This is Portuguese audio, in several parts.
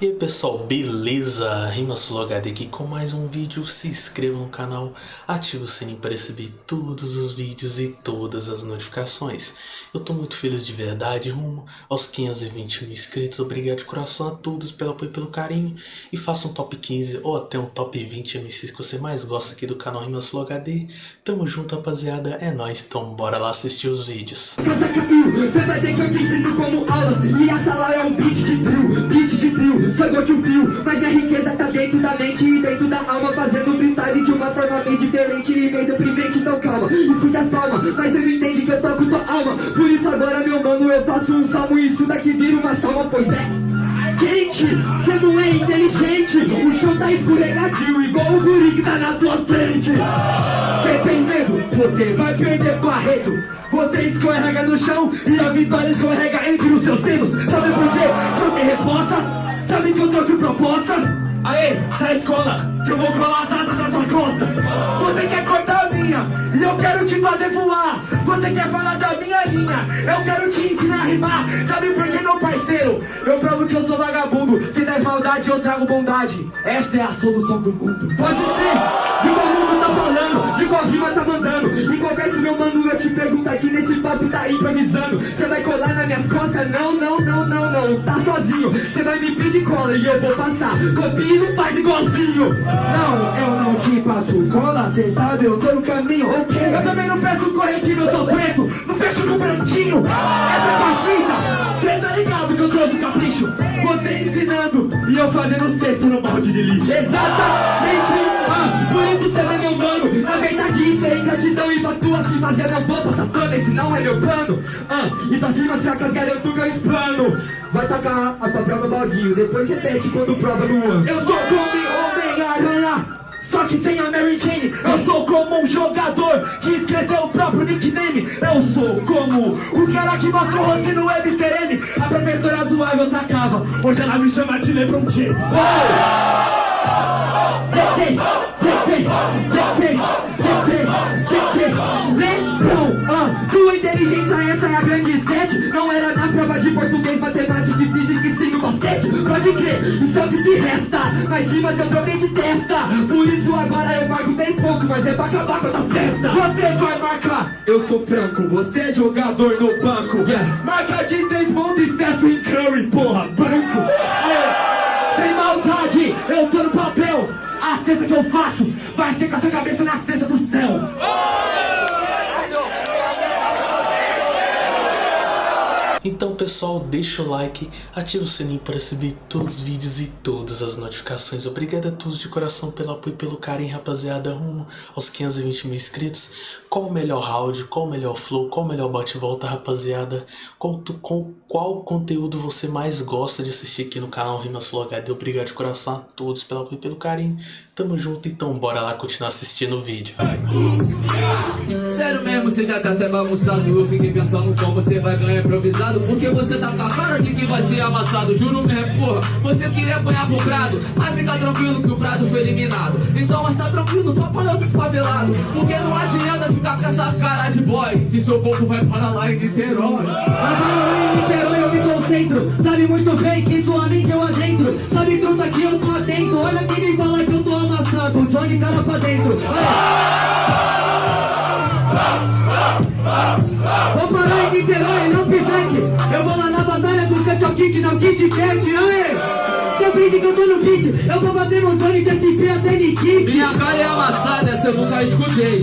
E aí pessoal, beleza? RimaSuloHD aqui com mais um vídeo, se inscreva no canal, ative o sininho para receber todos os vídeos e todas as notificações. Eu tô muito feliz de verdade, rumo aos 520 mil inscritos, obrigado de coração a todos pelo apoio e pelo carinho. E faça um top 15 ou até um top 20 MCs que você mais gosta aqui do canal RimaSuloHD. Tamo junto rapaziada, é nóis, então bora lá assistir os vídeos. Você vai ter que eu te como aulas E a sala é um beat de drill, beat de drill Igual que um fio, mas minha riqueza tá dentro da mente E dentro da alma, fazendo freestyle de uma forma bem diferente E meio deprimente, então calma, escute as palmas Mas você não entende que eu toco tua alma. Por isso agora, meu mano, eu faço um salmo E isso daqui vira uma salma, pois é. Gente, você não é inteligente. O chão tá escorregadio Igual o guri que tá na tua frente. Cê tem medo? Você vai perder Barreto Você escorrega no chão E a vitória escorrega entre os seus dedos. Sabe por quê? Não tem resposta Sabe que eu trouxe proposta? Aê, da escola, que eu vou colar atrás na sua costa Você quer cortar a minha E eu quero te fazer voar Você quer falar da minha linha Eu quero te ensinar a rimar Sabe por que, meu parceiro? Eu provo que eu sou vagabundo. Se traz maldade, eu trago bondade. Essa é a solução do mundo. Pode ser, de qual mundo tá falando? De qual rima tá mandando? Em qual verso, meu mano, eu te pergunto aqui Nesse papo tá improvisando. Você vai colar nas minhas costas? Não, não, não, não, não. Tá sozinho, você vai me pedir cola E eu vou passar, copia e não faz igualzinho. Não, eu não te passo cola. Cê sabe, eu tô no caminho. Okay. Eu também não peço corretivo, eu sou preto. Não fecho com branquinho Essa é a Cê tá ligado que eu trouxe capricho Você ensinando e eu fazendo cesto no balde de lixo. Exatamente ah, Por isso cê não é meu mano Na verdade isso é ingratidão E pra tu assim fazer a bomba satana Esse não é meu plano. Ah, E tuas rimas fracas garanto que eu explano. Vai tacar a tua prova baldinho Depois repete quando prova no ano. Eu sou como Homem-Aranha só que sem a Mary Jane Eu sou como um jogador que escreveu o próprio nickname Eu sou como o cara que mostrou você no Webster M A professora zoava eu tacava Hoje ela me chama de Lebron James Lebron, ah, tua inteligência essa é a grande sketch Não era na prova de português, matemática Pode crer, o que te resta. Mas rimas eu troquei de testa. Por isso agora eu marco 10 pontos Mas é pra acabar com a tua festa. Você vai marcar, eu sou franco Você é jogador no banco. Yeah. Marca de 3 pontos, Stephen Curry, porra, branco. Aê, Sem maldade, eu tô no papel. A cesta que eu faço vai ser com a sua cabeça na cesta do céu Então pessoal, deixa o like, ativa o sininho para receber todos os vídeos e todas as notificações. Obrigado a todos de coração pelo apoio e pelo carinho, rapaziada, rumo aos 520 mil inscritos. Qual o melhor round, qual o melhor flow, qual o melhor bate-volta, rapaziada? Qual, tu, qual, conteúdo você mais gosta de assistir aqui no canal RimaSuloHD? Obrigado de coração a todos pelo apoio e pelo carinho. Tamo junto, então bora lá continuar assistindo o vídeo. Sério mesmo, você já tá até bagunçado Eu fiquei pensando como você vai ganhar improvisado Porque você tá com a cara de que vai ser amassado Juro mesmo, porra, você queria apanhar pro Prado Mas fica tranquilo que o Prado foi eliminado. Então mas tá tranquilo, tu apanhou do favelado Porque não adianta ficar com essa cara de boy Que seu povo vai para lá em Niterói. Mas em Niterói eu me concentro Sabe muito bem que sua mente eu adentro Sabe truta que eu tô atento Olha quem me fala que eu tô amassado Johnny cara pra dentro. Vou parar em Niterói, não pivete Eu vou lá na batalha do Cut Kit, não Kit Cat, aê! Você aprende que eu tô no beat. Eu vou bater no Johnny de SP até Nikit Minha cara é amassada, essa eu nunca escutei.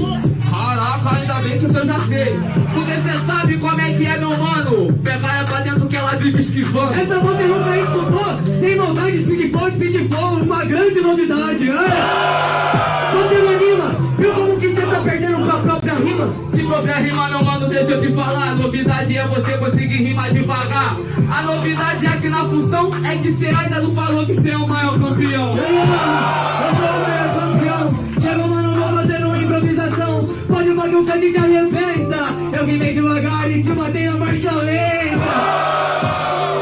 Caraca, ainda bem que isso eu já sei Porque cê sabe como é que é, meu mano. Pegar é pra dentro que ela vive esquivando. Essa você nunca escutou? Sem maldade, speed pop, speed flow Uma grande novidade, aê! Rima? Se própria rima, meu mano, deixa eu te falar. A novidade é você conseguir rimar devagar. A novidade é que na função É que cê ainda não falou que cê é o maior campeão. Mano, eu sou o maior campeão. Chegou, mano, vou fazendo uma improvisação. Pode bagulho que a gente arrebenta. Eu rimei devagar e te matei na marcha lenta.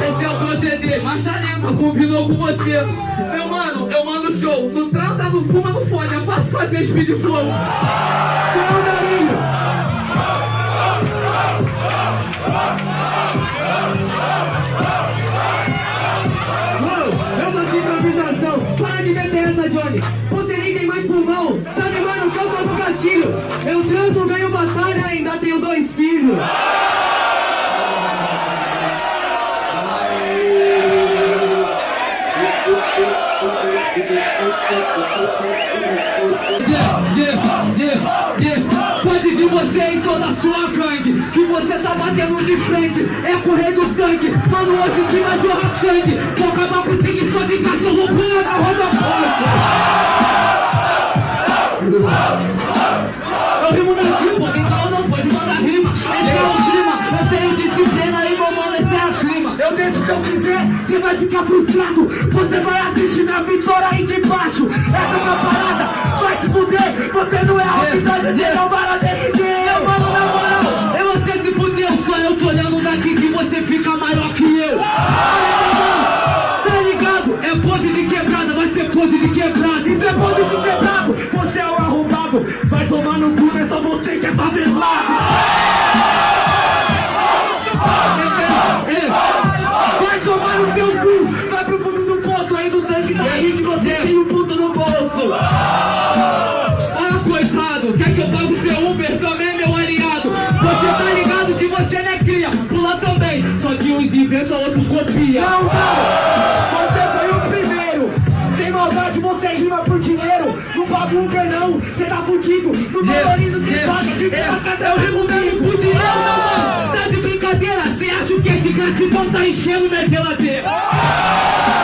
Esse é o proceder, marcha lenta, combinou com você. Meu mano, eu mando show. Não transa, não fuma, não fode É fácil fazer speed flow. Tchau, Darinho sua gangue Que você tá batendo de frente. É correr do sangue Mano, hoje que vai jorrar sangue. Vou acabar com o tigre só de cachorro pula na roda. Forte Eu rimo na rima, então não pode mandar rima. Esse é o clima, eu tenho disciplina e vou mano, esse é acima Eu deixo se eu quiser, você vai ficar frustrado. Você vai assistir minha vitória aí de baixo. Essa é uma parada, vai te fuder. Você não é a vida, você não vai na eu tô olhando daqui que você fica maior que eu. Tá ligado? É pose de quebrada, vai ser pose de quebrada. Isso é pose de quebrado, você é o arrombado. Vai tomar no cu, é só você que é favelado Não, não, você foi o primeiro. Sem maldade você rima por dinheiro. Não paga Uber não, você tá fudido. Não valoriza o que paga, de boca Eu rimo mesmo com dinheiro, não, mano. Tá de brincadeira? Cê acha que esse gratidão tá enchendo minha geladeira?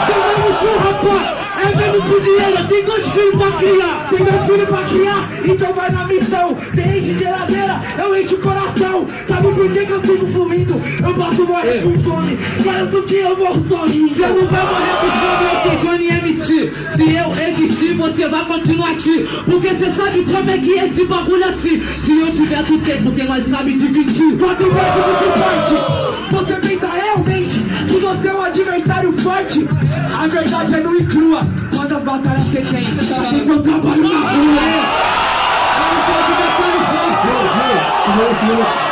Tomando cu, rapaz! É mesmo por dinheiro, tem dois filhos pra criar. Tem dois filhos pra criar, então vai na missão. Você enche geladeira, eu encho o coração Sabe por que, que eu sigo fluindo? Eu posso morrer com fome Garanto que eu morro sorrindo Você não vai morrer com fome, eu sou Johnny MC. Se eu existir, você vai continuar aqui. Porque você sabe como é que é esse bagulho assim. Se eu tiver do tempo, porque nós sabe dividir. Quatro vezes muito forte Você pensa realmente que você é um adversário forte A verdade é nua e crua Quantas batalhas você tem? Esse é o trabalho na rua É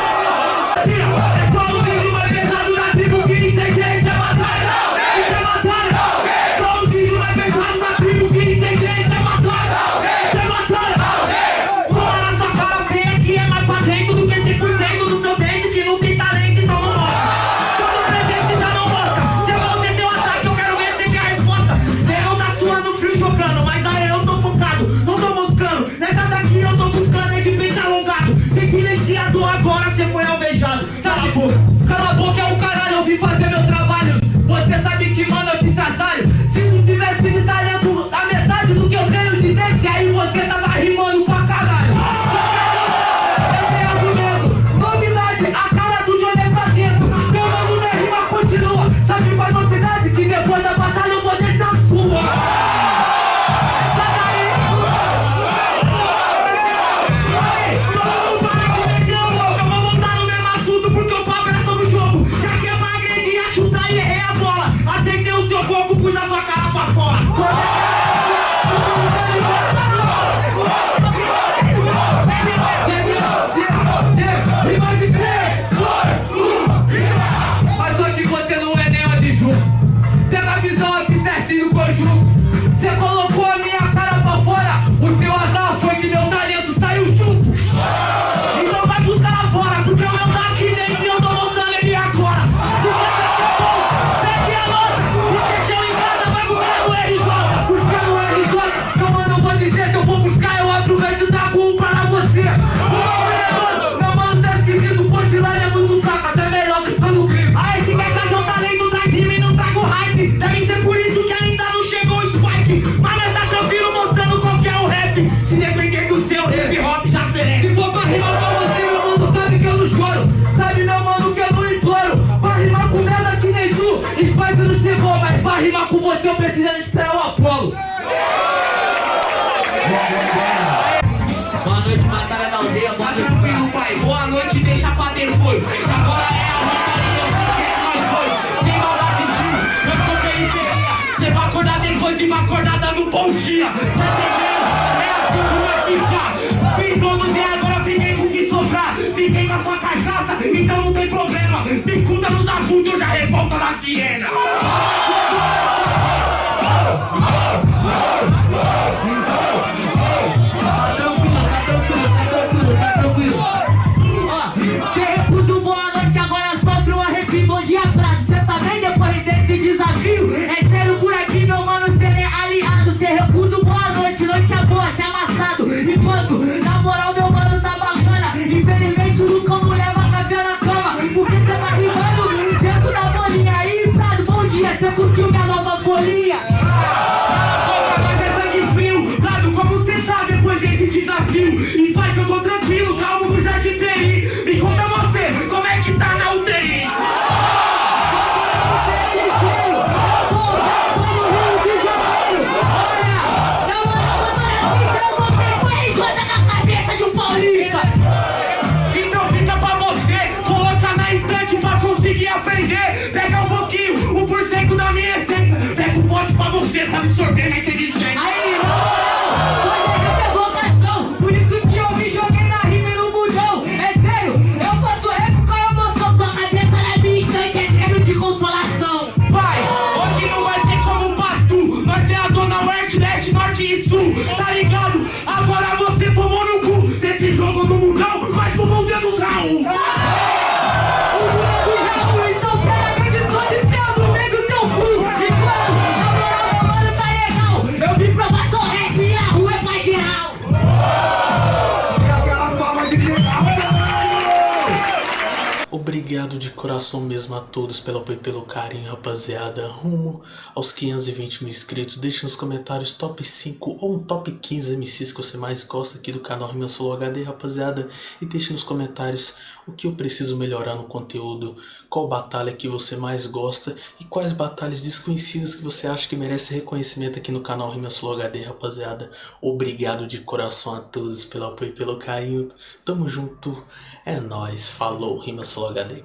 dia. Tá entendendo? É assim que vai ficar. Todos e agora fiquei com o que sobrar. Fiquei com a sua carcaça, então não tem problema. Picuda nos agudos, eu já revolta na Viena. come surfing, I Obrigado de coração mesmo a todos pelo apoio e pelo carinho, rapaziada. Rumo aos 520 mil inscritos. Deixe nos comentários top 5 ou um top 15 MCs que você mais gosta aqui do canal Rima Solo HD, rapaziada. E deixe nos comentários o que eu preciso melhorar no conteúdo, qual batalha que você mais gosta e quais batalhas desconhecidas que você acha que merece reconhecimento aqui no canal Rima Solo HD, rapaziada. Obrigado de coração a todos pelo apoio e pelo carinho. Tamo junto. É nóis. Falou, Rima Solo HD.